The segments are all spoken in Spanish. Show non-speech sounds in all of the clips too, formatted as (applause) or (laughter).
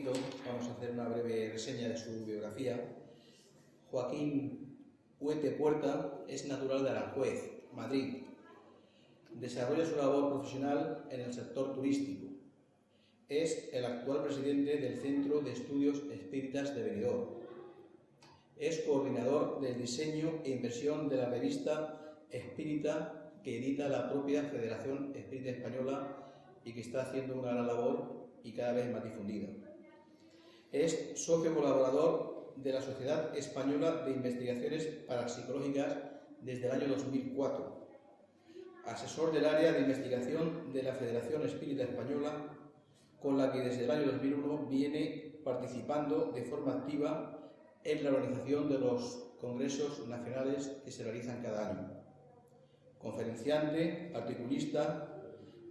vamos a hacer una breve reseña de su biografía. Joaquín Huete Puerta es natural de Aranjuez, Madrid. Desarrolla su labor profesional en el sector turístico. Es el actual presidente del Centro de Estudios Espíritas de Benidorm. Es coordinador del diseño e inversión de la revista Espírita que edita la propia Federación Espírita Española y que está haciendo una gran labor y cada vez más difundida. Es socio colaborador de la Sociedad Española de Investigaciones Parapsicológicas desde el año 2004, asesor del área de investigación de la Federación Espírita Española, con la que desde el año 2001 viene participando de forma activa en la organización de los congresos nacionales que se realizan cada año. Conferenciante, articulista,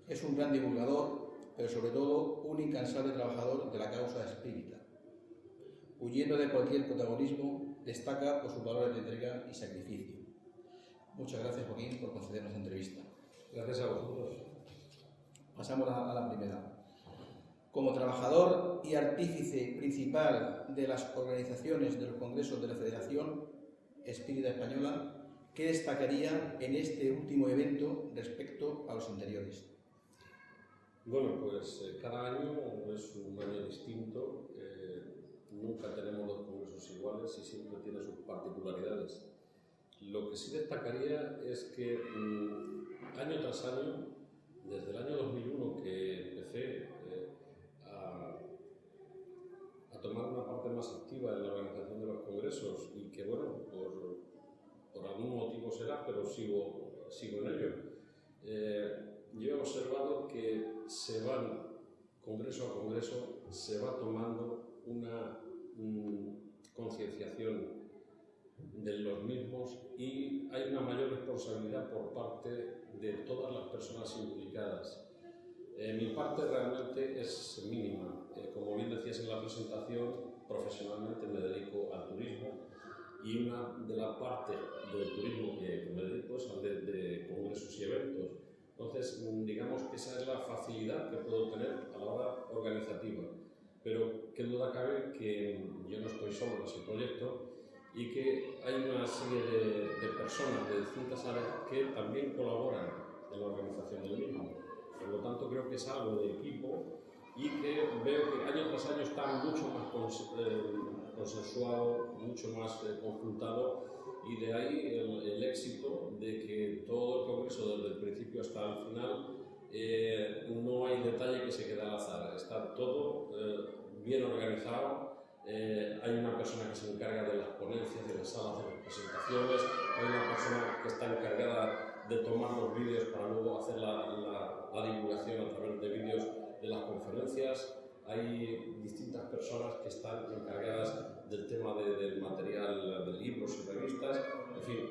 es un gran divulgador, pero sobre todo un incansable trabajador de la causa espírita. Huyendo de cualquier protagonismo, destaca por sus valores de entrega y sacrificio. Muchas gracias, Joaquín, por concedernos la entrevista. Gracias a vosotros. Pasamos a la primera. Como trabajador y artífice principal de las organizaciones de los congresos de la Federación Espírita Española, ¿qué destacaría en este último evento respecto a los anteriores? Bueno, pues eh, cada año es un año distinto, eh, nunca tenemos los congresos iguales y siempre tiene sus particularidades. Lo que sí destacaría es que mm, año tras año, desde el año 2001 que empecé eh, a, a, tomar una parte más activa en la organización de los congresos y que, bueno, por, por algún motivo será, pero sigo, sigo en ello. Eh, yo he observado que se van, congreso a congreso, se va tomando una concienciación de los mismos y hay una mayor responsabilidad por parte de todas las personas implicadas. Eh, mi parte realmente es mínima. Eh, como bien decías en la presentación, profesionalmente me dedico al turismo y una de las partes del turismo que me dedico es al de, de congresos y eventos. Entonces, mm, digamos que esa es la facilidad que puedo tener a la hora organizativa. Pero qué duda cabe que yo no estoy solo en ese proyecto y que hay una serie de, de personas de distintas áreas que también colaboran en la organización del mismo. Por lo tanto, creo que es algo de equipo y que veo que año tras año está mucho más eh, consensuado, mucho más eh, conjuntado y de ahí el, el, éxito de que todo el Congreso, desde el principio hasta el final, eh, no hay detalle que se quede al azar, está todo eh, bien organizado, eh, hay una persona que se encarga de las ponencias, de las salas de las presentaciones, hay una persona que está encargada de tomar los vídeos para luego hacer la, la, divulgación a través de vídeos de las conferencias, hay distintas personas que están encargadas del tema de, del material de libros y revistas, en fin,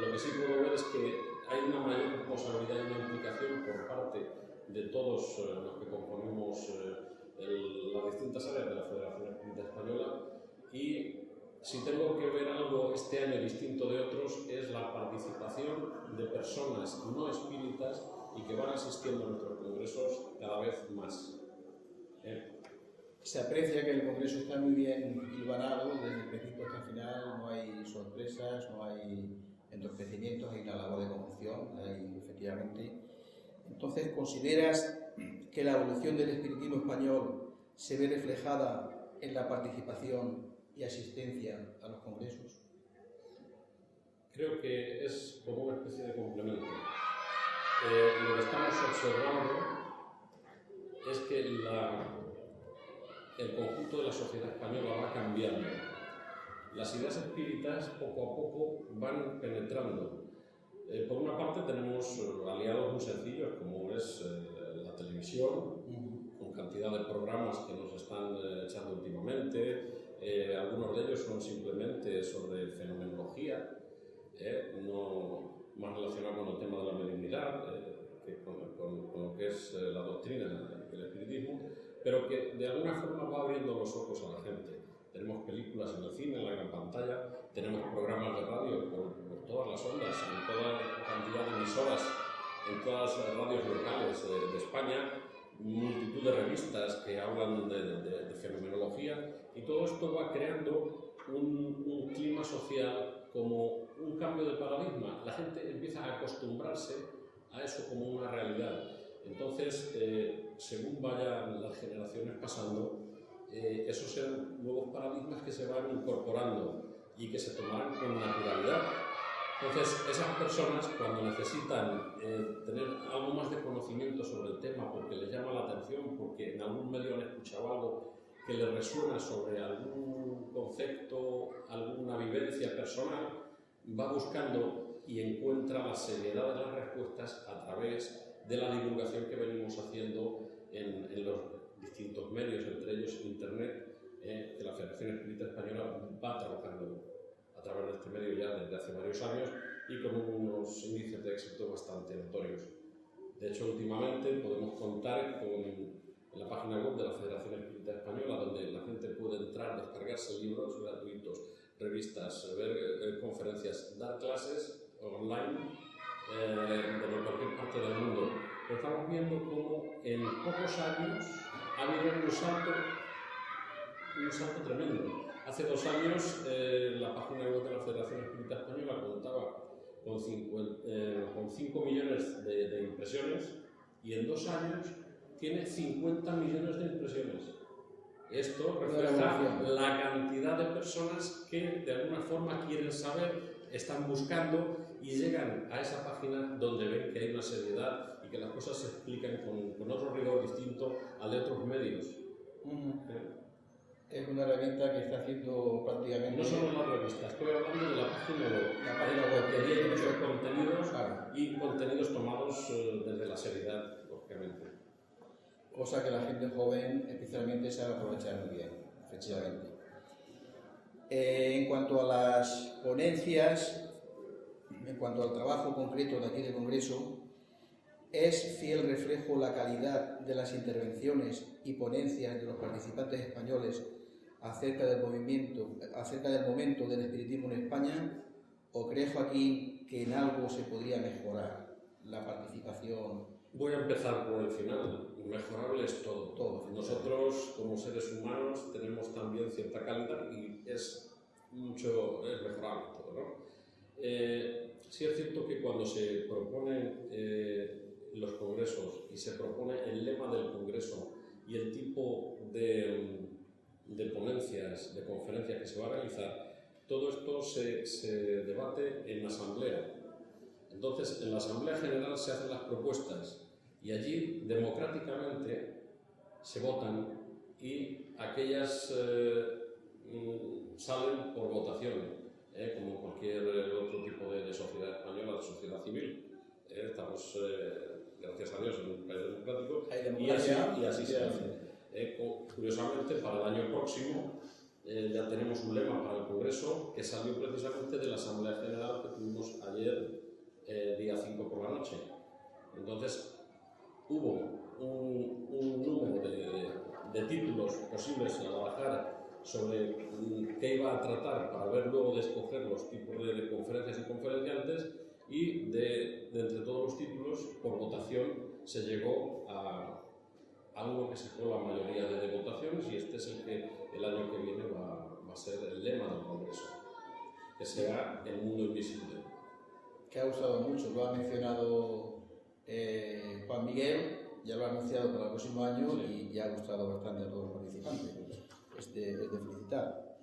lo que sí puedo ver es que hay una mayor responsabilidad y una implicación por parte de todos eh, los que componemos eh, el, las distintas áreas de la Federación Espírita Española y si tengo que ver algo este año distinto de otros es la participación de personas no espíritas y que van asistiendo a nuestros congresos cada vez más. ¿Eh? Se aprecia que el Congreso está muy bien hilvanado desde el principio hasta el final, no hay sorpresas, no hay entorpecimientos, hay una labor de conjunción, hay efectivamente. Entonces, ¿consideras que la evolución del espiritismo español se ve reflejada en la participación y asistencia a los congresos? Creo que es como una especie de complemento. Eh, lo que estamos observando es que el conjunto de la sociedad española va cambiando. Las ideas espíritas poco a poco van penetrando. Eh, por una parte tenemos aliados muy sencillos como es eh, la televisión, con cantidad de programas que nos están eh, echando últimamente. Eh, algunos de ellos son simplemente sobre fenomenología, eh, no más relacionado con el tema de la mediunidad, que con, con, con, lo que es la doctrina el espiritismo, pero que de alguna forma va abriendo los ojos a la gente. Pantalla, tenemos programas de radio por, todas las ondas, en toda cantidad de emisoras, en todas las radios locales de, España, multitud de revistas que hablan de, fenomenología y todo esto va creando un, un clima social como un cambio de paradigma. La gente empieza a acostumbrarse a eso como una realidad. Entonces, eh, según vayan las generaciones pasando, esos serán nuevos paradigmas que se van incorporando y que se tomarán con naturalidad. Entonces, esas personas cuando necesitan eh, tener algo más de conocimiento sobre el tema, porque les llama la atención, porque en algún medio han escuchado algo que les resuena sobre algún concepto, alguna vivencia personal, va buscando y encuentra la seriedad de las respuestas a través de la divulgación que venimos haciendo en, los distintos medios, entre ellos Internet, eh, que la Federación Espírita Española va trabajando a través de este medio ya desde hace varios años y con unos índices de éxito bastante notorios. De hecho, últimamente podemos contar con la página web de la Federación Espírita Española, donde la gente puede entrar, descargarse libros gratuitos, revistas, ver eh, conferencias, dar clases online eh, de cualquier parte del mundo. Pero estamos viendo cómo en pocos años ha habido un salto, un salto tremendo. Hace dos años eh, la página web de la Federación Espírita Española contaba con 5, eh, millones de, de, impresiones y en dos años tiene 50 millones de impresiones. Esto refleja la cantidad de personas que de alguna forma quieren saber, están buscando y llegan a esa página donde ven que hay una seriedad que las cosas se explican con, con otro rigor distinto al de otros medios. Es una revista que está haciendo prácticamente... No solo una revista, estoy hablando de la página web. La página web. Que tiene muchos contenidos y contenidos tomados eh, desde la seriedad, lógicamente. Cosa que la gente joven especialmente sabe aprovechar muy bien, efectivamente. Eh, en cuanto a las ponencias, en cuanto al trabajo concreto de aquí del Congreso, es fiel reflejo la calidad de las intervenciones y ponencias de los participantes españoles acerca del movimiento, acerca del momento del espiritismo en España, o cree Joaquín que en algo se podría mejorar la participación? Voy a empezar por el final. Mejorable es todo. todo Nosotros, como seres humanos, tenemos también cierta calidad y es mucho, es mejorable todo, ¿no? Eh, Sí es cierto que cuando se proponen eh, los congresos y se propone el lema del congreso y el tipo de, de ponencias, de conferencias que se va a realizar, todo esto se, debate en la asamblea. Entonces, en la asamblea general se hacen las propuestas y allí democráticamente se votan y aquellas eh, mm, salen por votación. ¿eh? como cualquier otro tipo de, sociedad española, de sociedad civil. ¿eh? estamos, gracias a Dios, en un país democrático y así, y así se hace. curiosamente, para el año próximo ya tenemos un lema para el Congreso que salió precisamente de la Asamblea General que tuvimos ayer, día 5 por la noche. Entonces, hubo un, un número de, de, títulos posibles a barajar sobre qué iba a tratar para ver luego de escoger los tipos de, conferencias y conferenciantes y de, entre todos los títulos, por votación, se llegó a, algo que sacó la mayoría de, votaciones y este es el que el año que viene va, va, a ser el lema del Congreso, que sea el mundo invisible. Que ha usado mucho, lo ha mencionado eh, Juan Miguel, ya lo ha anunciado para el próximo año y ya ha gustado bastante a todos los participantes es de, felicitar.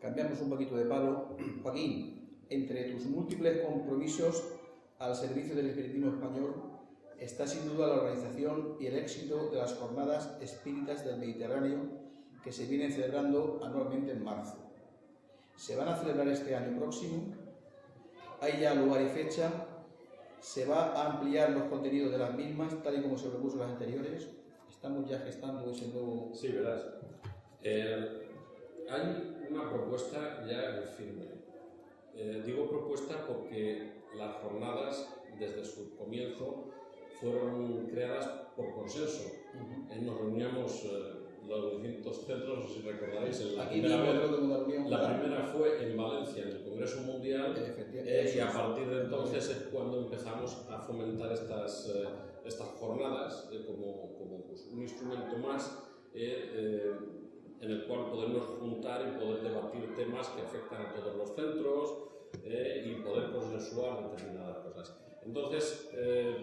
Cambiamos un poquito de palo. (clears throat) Joaquín, entre tus múltiples compromisos al servicio del espiritismo español está sin duda la organización y el éxito de las jornadas espíritas del Mediterráneo que se vienen celebrando anualmente en marzo. Se van a celebrar este año próximo, hay ya lugar y fecha, se va a ampliar los contenidos de las mismas, tal y como se propuso las anteriores. Estamos ya gestando ese nuevo... Sí, verás. Eh, hay una propuesta ya en firme. Eh, digo propuesta porque las jornadas, desde su comienzo, fueron creadas por consenso. Eh, nos reuníamos los distintos centros, si recordaréis, la, primera, vez, la primera fue en Valencia, en el Congreso Mundial, eh, y a partir de entonces es cuando empezamos a fomentar estas, eh, estas jornadas eh, como, como pues, un instrumento más en el cual podemos juntar y poder debatir temas que afectan a todos los centros y poder consensuar determinadas cosas. Entonces,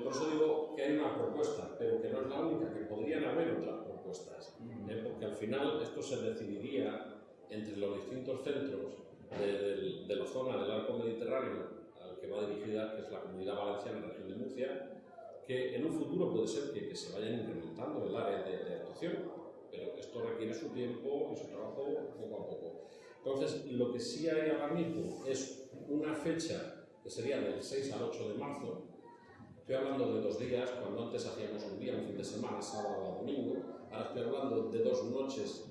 por eso digo que hay una propuesta, pero que no es la única, que podrían haber otras ¿eh? porque al final esto se decidiría entre los distintos centros de, de, la zona del arco mediterráneo al que va dirigida, que es la Comunidad Valenciana, la región de Murcia, que en un futuro puede ser que, que se vayan incrementando el área de, de, actuación, pero esto requiere su tiempo y su trabajo poco a poco. Entonces, lo que sí hay ahora mismo es una fecha que sería del 6 al 8 de marzo, estoy hablando de dos días, cuando antes hacíamos un día, un fin de semana, sábado o domingo, Ahora estoy hablando de dos noches,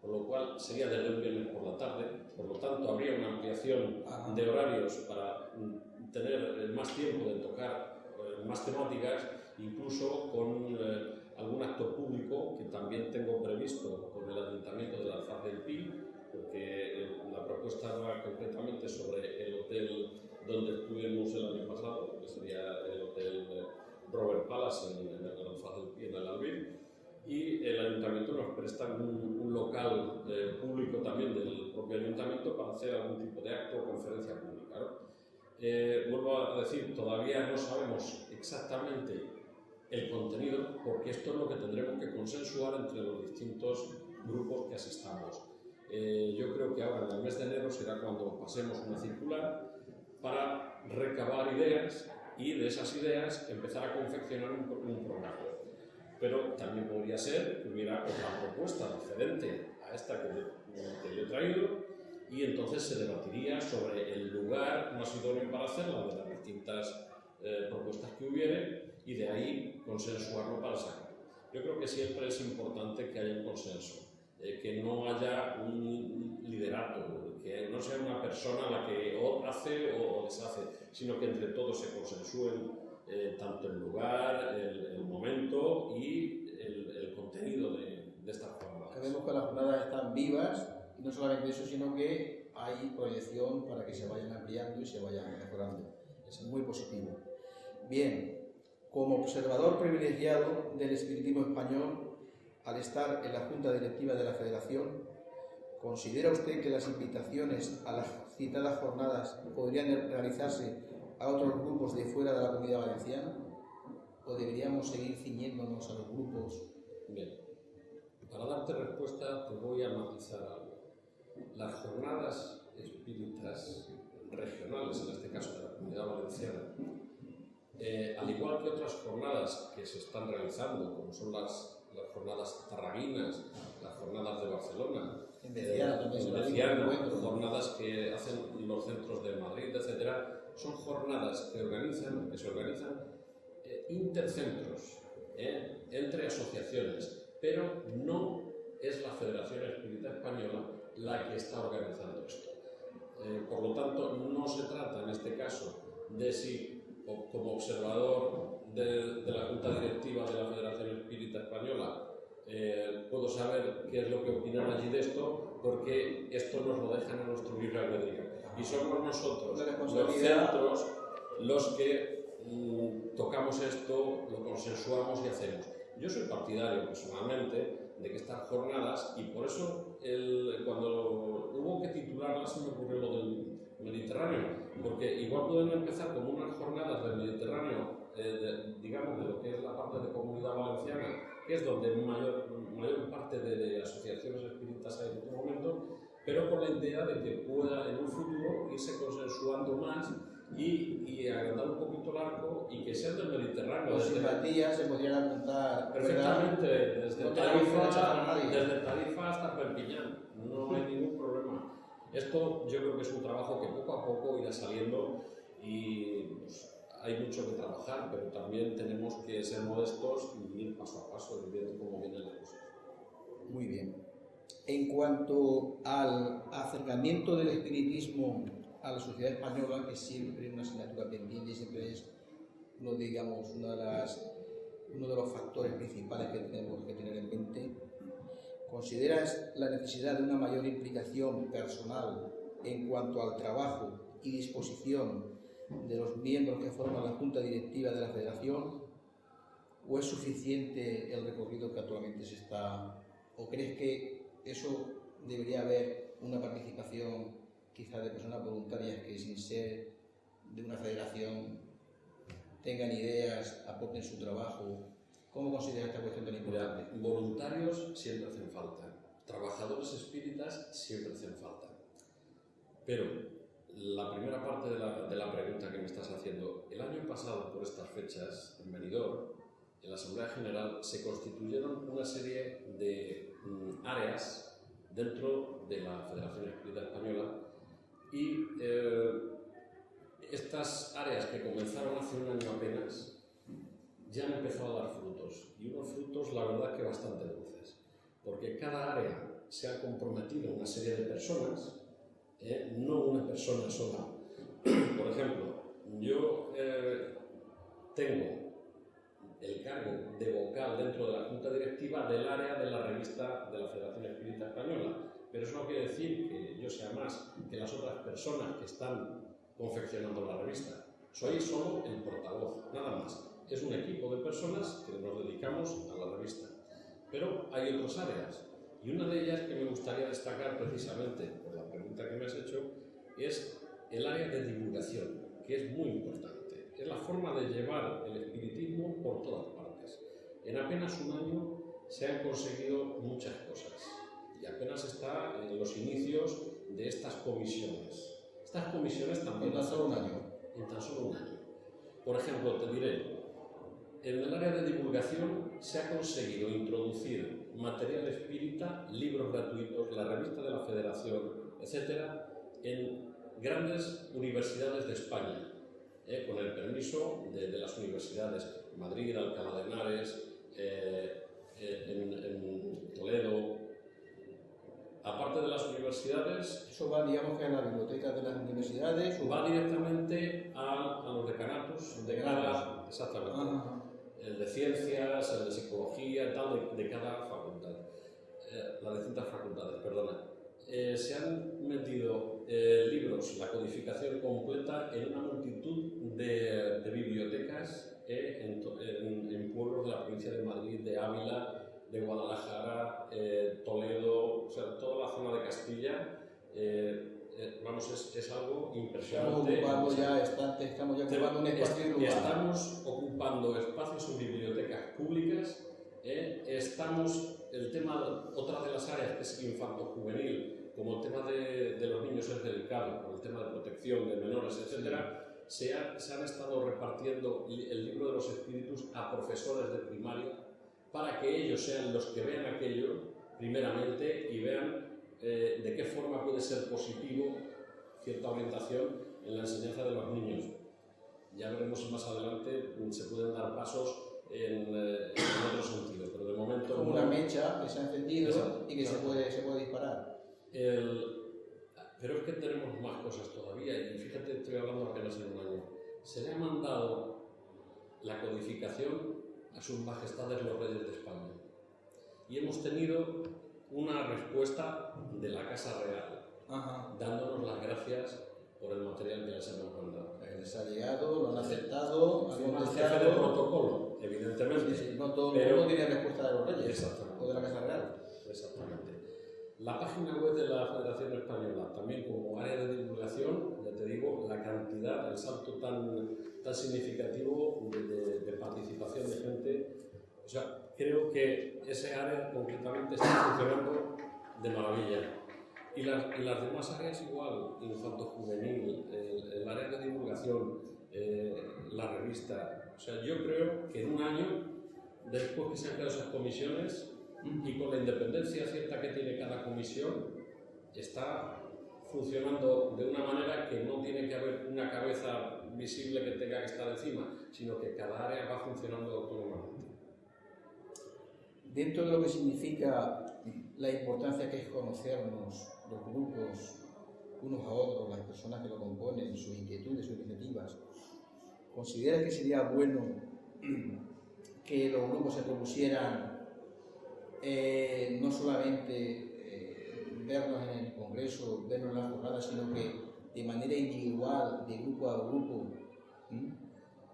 por lo cual sería desde el viernes por la tarde. Por lo tanto, habría una ampliación de horarios para mm, tener más tiempo de tocar eh, más temáticas, incluso con eh, algún acto público que también tengo previsto con el Ayuntamiento de la Alfaz del Pi, porque la propuesta va concretamente sobre el hotel donde estuvimos el año pasado, que sería el Hotel Robert Palace en, el Alfaz del Pi, en el Albir y el ayuntamiento nos presta un, local eh, público también del propio ayuntamiento para hacer algún tipo de acto o conferencia pública. Eh, vuelvo a decir, todavía no sabemos exactamente el contenido porque esto es lo que tendremos que consensuar entre los distintos grupos que asistamos. Eh, yo creo que ahora en el mes de enero será cuando pasemos una circular para recabar ideas y de esas ideas empezar a confeccionar un, un programa pero también podría ser que hubiera otra propuesta diferente a esta que, yo he traído y entonces se debatiría sobre el lugar más idóneo para hacerla de las distintas eh, propuestas que hubiere y de ahí consensuarlo para sacarlo. Yo creo que siempre es importante que haya un consenso, eh, que no haya un liderato, que no sea una persona la que o hace o deshace, sino que entre todos se consensúen eh, tanto el lugar, el, momento y el, contenido de, de estas jornadas. Vemos que las jornadas están vivas y no solamente eso, sino que hay proyección para que se vayan ampliando y se vayan mejorando. Es muy positivo. Bien, como observador privilegiado del espiritismo español, al estar en la Junta Directiva de la Federación, ¿considera usted que las invitaciones a las citadas jornadas podrían realizarse a otros grupos de fuera de la comunidad valenciana? ¿O deberíamos seguir ciñéndonos a los grupos? Bien, para darte respuesta te voy a matizar algo. Las jornadas espíritas regionales, en este caso de la comunidad valenciana, eh, al igual que otras jornadas que se están realizando, como son las, las jornadas tarraguinas, las jornadas de Barcelona, en eh, jornadas que hacen los centros de Madrid, etcétera, son jornadas que, organizan, que se organizan eh, intercentros, entre asociaciones, pero no es la Federación Espírita Española la que está organizando esto. Por lo tanto, no se trata en este caso de si, como observador de, de, la Junta Directiva de la Federación Espírita Española, puedo saber qué es lo que opinan allí de esto, porque esto nos lo dejan en nuestro libre albedrío y somos nosotros los centros los que mm, tocamos esto, lo consensuamos y hacemos. Yo soy partidario personalmente de que estas jornadas, y por eso el, cuando hubo que titularlas se me ocurrió lo del Mediterráneo, porque igual pueden empezar como unas jornadas del Mediterráneo, eh, digamos, de lo que es la parte de comunidad valenciana, que es donde mayor, mayor parte de, de asociaciones espíritas hay en este momento, pero con la idea de que pueda en un futuro irse consensuando más y, y agrandar un poquito el arco y que sea del Mediterráneo. Las simpatías se podrían apuntar perfectamente desde Tarifa, desde Tarifa hasta Perpiñán, no hay ningún problema. Esto yo creo que es un trabajo que poco a poco irá saliendo y pues, hay mucho que trabajar, pero también tenemos que ser modestos y ir paso a paso viendo cómo vienen las cosas. Muy bien. En cuanto al acercamiento del espiritismo a la sociedad española, que siempre es una asignatura pendiente y siempre es uno, digamos, una de las, uno de los factores principales que tenemos que tener en mente, ¿consideras la necesidad de una mayor implicación personal en cuanto al trabajo y disposición de los miembros que forman la Junta Directiva de la Federación? ¿O es suficiente el recorrido que actualmente se está? ¿O crees que eso debería haber una participación quizá de personas voluntarias que sin ser de una federación tengan ideas, aporten su trabajo? ¿Cómo consideras esta cuestión tan importante? voluntarios siempre hacen falta, trabajadores espíritas siempre hacen falta. Pero la primera parte de la, de la, pregunta que me estás haciendo, el año pasado por estas fechas en Benidorm, en la Asamblea General se constituyeron una serie de mm, áreas dentro de la Federación Espírita Española y eh, estas áreas que comenzaron hace un año apenas ya han empezado a dar frutos y unos frutos la verdad que bastante dulces porque cada área se ha comprometido una serie de personas ¿eh? no una persona sola (clears throat) por ejemplo yo eh, tengo el cargo de vocal dentro de la junta directiva del área de la revista de la Federación Espírita Española pero eso no quiere decir que yo sea más que las otras personas que están confeccionando la revista. Soy solo el portavoz, nada más. Es un equipo de personas que nos dedicamos a la revista. Pero hay otras áreas. Y una de ellas que me gustaría destacar precisamente por la pregunta que me has hecho es el área de divulgación, que es muy importante. Es la forma de llevar el espiritismo por todas partes. En apenas un año se han conseguido muchas cosas y apenas está en los inicios de estas comisiones. Estas comisiones también... En tan solo un año. En tan solo un año. Por ejemplo, te diré, en el área de divulgación se ha conseguido introducir material espírita, libros gratuitos, la revista de la Federación, etcétera, en grandes universidades de España, eh, con el permiso de, de, las universidades Madrid, Alcalá de Henares, eh, eh en, en Toledo, aparte de las universidades... ¿Eso va, digamos, que a la biblioteca de las universidades? O... Va directamente a, a los decanatos de cada... Exactamente. Ajá. El de ciencias, el de psicología, tal, de, cada facultad. Eh, las distintas facultades, perdona. Eh, se han metido eh, libros, la codificación completa, en una multitud de, bibliotecas eh, en, en, en pueblos de la provincia de Madrid, de Ávila, de Guadalajara, eh, Toledo, o sea, toda la zona de Castilla, eh, eh, vamos, es, es, algo impresionante. Estamos ocupando ya, está, estamos ya ocupando un espacio est Estamos ocupando espacios en bibliotecas públicas, estamos, el tema, otra de las áreas que es infanto-juvenil, como el tema de, de, los niños es delicado, con el tema de protección de menores, etcétera, se, ha, se han estado repartiendo el libro de los espíritus a profesores de primaria para que ellos sean los que vean aquello primeramente y vean eh, de qué forma puede ser positivo cierta orientación en la enseñanza de los niños. Ya veremos más adelante, se pueden dar pasos en, eh, en otro sentido, pero de momento... Como una mecha que se ha encendido exacto, y que exacto. se, puede, se puede disparar. El, pero es que tenemos más cosas todavía y fíjate, estoy hablando apenas en un año. Se le ha mandado la codificación a sus majestades los reyes de España. Y hemos tenido una respuesta de la Casa Real, Ajá. dándonos las gracias por el material que les hemos mandado. Les ha llegado, lo han aceptado, han jefe de protocolo, evidentemente. Sí, sí, no todo el mundo tiene respuesta de los reyes Exactamente. o de la Casa Real. Exactamente. La página web de la Federación Española, también como área de divulgación, ya te digo, la cantidad, el salto tan, tan significativo de, de, de participación de gente. O sea, creo que ese área concretamente está funcionando de maravilla. Y las, y las demás áreas igual, infanto juvenil, el, el área de divulgación, eh, la revista. O sea, yo creo que en un año, después que se han creado esas comisiones, y con la independencia cierta que tiene cada comisión, está funcionando de una manera que no tiene que haber una cabeza visible que tenga que estar encima, sino que cada área va funcionando autónomamente. Dentro de lo que significa la importancia que es conocernos, los grupos, unos a otros, las personas que lo componen, sus inquietudes, sus iniciativas, ¿considera que sería bueno (clears throat) que los grupos se propusieran eh, no solamente eh, vernos en el Congreso, vernos en las jornadas, sino que de manera individual, de grupo a grupo,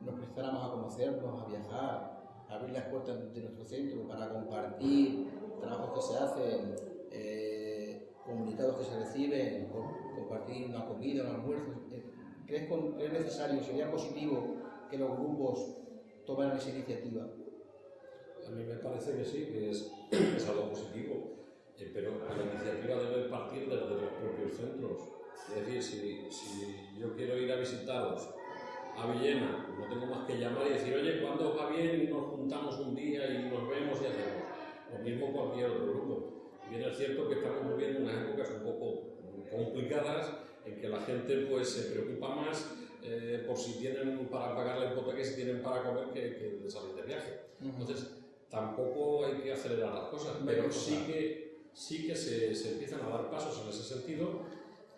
nos prestáramos a conocernos, a viajar, abrir las puertas de nuestro centro para compartir trabajos que se hacen, eh, comunicados que se reciben, compartir una comida, un almuerzo. ¿Crees es necesario, sería positivo que los grupos tomaran esa iniciativa? A mí me parece que sí, que es, (clears throat) es algo positivo, eh, pero la iniciativa debe partir desde los propios centros. Es decir, si, si yo quiero ir a visitaros a Villena, no tengo más que llamar y decir, oye, ¿cuándo va bien y nos juntamos un día y nos vemos y hacemos? Lo mismo cualquier otro grupo. Bien es cierto que estamos viviendo unas épocas un poco complicadas en que la gente pues se preocupa más eh, por si tienen para pagar la hipoteca y si tienen para comer que, que salir de viaje. Entonces, tampoco hay que acelerar las cosas, pero sí que, sí que se, se empiezan a dar pasos en ese sentido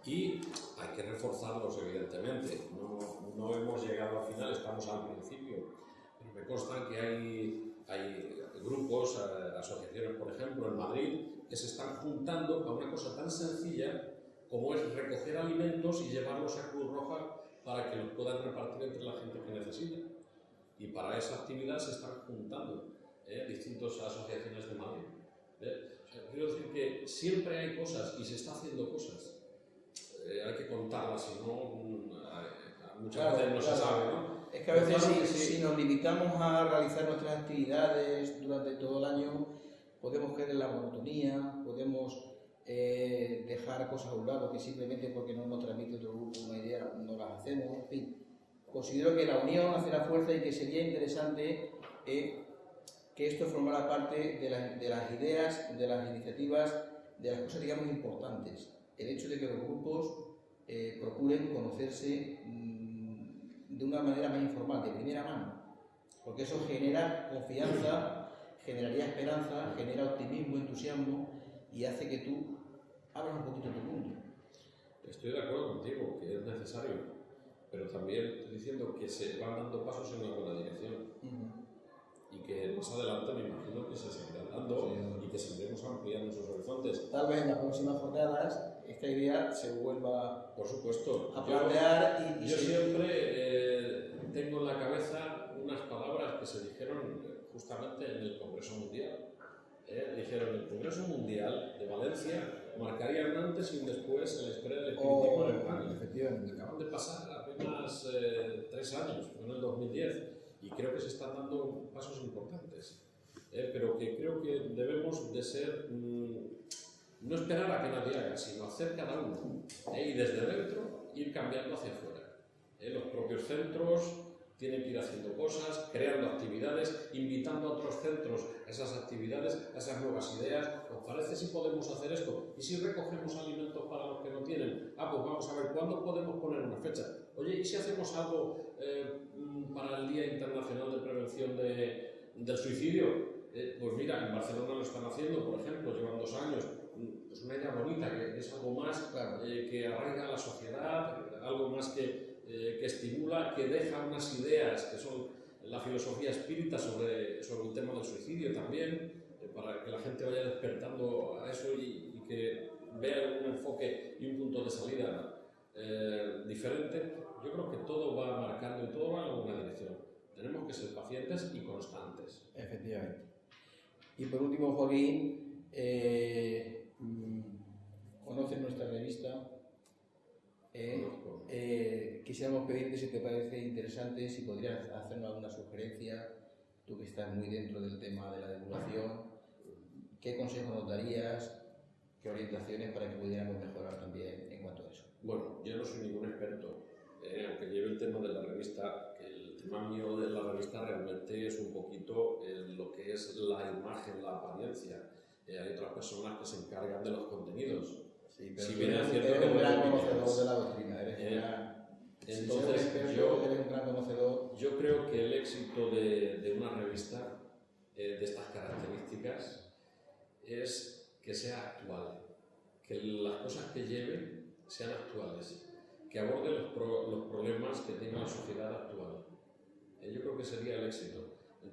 y hay que reforzarlos, evidentemente. No, no hemos llegado al final, estamos al principio. Pero me consta que hay, hay grupos, eh, asociaciones, por ejemplo, en Madrid, que se están juntando a una cosa tan sencilla como es recoger alimentos y llevarlos a Cruz Roja para que los puedan repartir entre la gente que necesita. Y para esa actividad se están juntando ¿eh? distintas asociaciones de Madrid. ¿eh? quiero decir que siempre hay cosas y se está haciendo cosas. Eh, hay que contarlas, si no, mm, muchas veces no se sabe. ¿no? Es que a veces si, si, nos limitamos a realizar nuestras actividades durante todo el año, podemos caer en la monotonía, podemos eh, dejar cosas a un lado que simplemente porque no nos transmite otro grupo una idea no las hacemos, en fin. Considero que la unión hace la fuerza y que sería interesante eh, que esto formara parte de, de, las ideas, de las iniciativas, de las cosas, digamos, importantes. El hecho de que los grupos eh, procuren conocerse mmm, de una manera más informal, de primera mano, porque eso genera confianza, generaría esperanza, genera optimismo, entusiasmo y hace que tú abras un poquito tu mundo. Estoy de acuerdo contigo, que es necesario, pero también estoy diciendo que se van dando pasos en la buena dirección. Uh -huh y que más adelante me imagino que se seguirán dando sí. y que seguiremos ampliando esos horizontes. Tal vez en las próximas jornadas esta idea se vuelva por supuesto a plantear yo, y, y yo siempre eh, tengo en la cabeza unas palabras que se dijeron justamente en el Congreso Mundial eh, dijeron el Congreso Mundial de Valencia marcaría un antes y un después en la historia del espiritismo oh, en España. Efectivamente. Acaban de pasar apenas eh, tres años, fue en el 2010, y creo que se están dando pasos importantes. Eh, pero que creo que debemos de ser, mmm, no esperar a que nadie haga, sino hacer cada uno. Eh, y desde dentro ir cambiando hacia afuera. Eh, los propios centros tienen que ir haciendo cosas, creando actividades, invitando a otros centros a esas actividades, a esas nuevas ideas. ¿Os parece si podemos hacer esto? ¿Y si recogemos alimentos para los que no tienen? Ah, pues vamos a ver, ¿cuándo podemos poner una fecha? Oye, ¿y si hacemos algo eh, para el Día Internacional de Prevención de, del Suicidio? Eh, pues mira, en Barcelona lo están haciendo, por ejemplo, llevan dos años. Es una idea bonita, que es algo más claro. eh, que arraiga a la sociedad, algo más que, eh, que estimula, que deja unas ideas que son la filosofía espírita sobre, sobre el tema del suicidio también, eh, para que la gente vaya despertando a eso y, y que vea un enfoque y un punto de salida eh, diferente, yo creo que todo va marcando y todo va en alguna dirección. Tenemos que ser pacientes y constantes. Efectivamente. Y por último, Joaquín, eh, conoces nuestra revista. Eh, eh, quisiéramos pedirte si te parece interesante, si podrías hacernos alguna sugerencia, tú que estás muy dentro del tema de la divulgación, ¿qué consejos nos darías? ¿Qué orientaciones para que pudiéramos mejorar también en cuanto a eso? Bueno, yo no soy ningún experto, eh, aunque lleve el tema de la revista, que el tema mío de la revista realmente es un poquito eh, lo que es la imagen, la apariencia. Eh, hay otras personas que se encargan de los contenidos. Sí, pero si bien es cierto eres que un gran no conocedor de la doctrina, eres Eh, un gran... entonces, yo- eres un gran conocedor. Yo creo que el éxito de, de una revista eh, de estas características es que sea actual, que las cosas que lleve sean actuales, que aborde los, pro- los problemas que tiene la sociedad actual. Eh, yo creo que sería el éxito.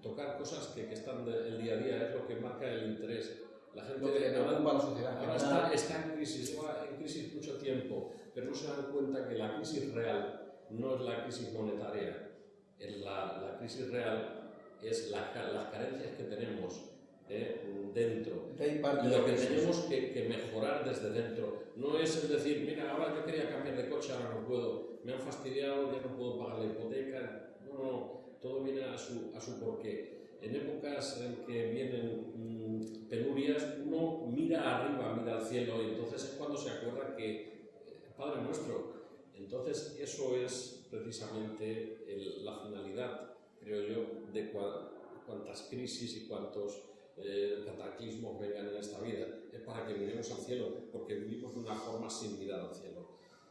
tocar cosas que, que están del día a día, es lo que marca el interés. La gente Lo que le preocupa a la sociedad. ahora está, está en crisis, lleva en crisis mucho tiempo, pero no se dan cuenta que la crisis real no es la crisis monetaria. En la, la crisis real es la las carencias que tenemos eh, dentro. De ahí parte Y lo que tenemos que, que mejorar desde dentro no es el decir, mira, ahora yo quería cambiar de coche, ahora no puedo, me han fastidiado, ya no puedo pagar la hipoteca. No, no, todo viene a su, a su porqué. En épocas en que vienen mm, penurias, uno mira arriba, mira al cielo, y entonces es cuando se acuerda que eh, Padre nuestro. Entonces, eso es precisamente el- la finalidad, creo yo, de cua- cuantas crisis y cuantos eh, cataclismos vengan en esta vida. Es para que miremos al cielo, porque vivimos de una forma sin mirar al cielo.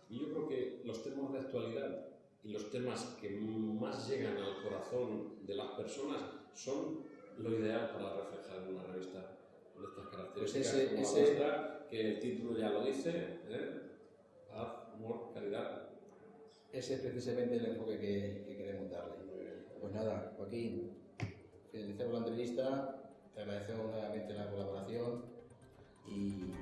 Y yo creo que los temas de actualidad y los temas que más llegan al corazón de las personas son lo ideal para reflejar en una revista de estas características ese- como ese- la nuestra, que el título ya lo dice, ¿eh? paz, amor, caridad. Ese es precisamente el enfoque que, que queremos darle. Pues nada, Joaquín, finalizamos la entrevista, te agradecemos nuevamente la colaboración y